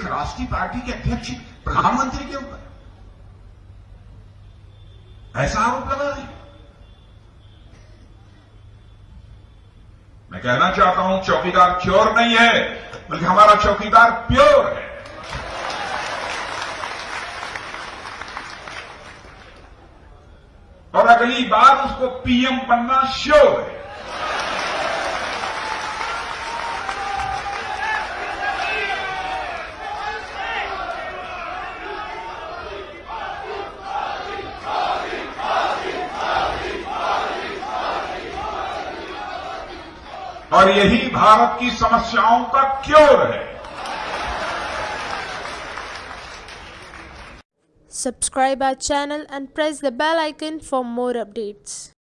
राष्ट्रीय पार्टी के अध्यक्ष, प्रधानमंत्री के ऊपर। ऐसा आरोप लगा रहे मैं कहना चाहता हूँ, चौकीदार चोर नहीं है, बल्कि हमारा चौकीदार प्योर है। और अगली बार उसको पीएम बनना श्योर है। और यही भारत की समस्याओं का क्योर है। Subscribe our channel and press the bell icon for more updates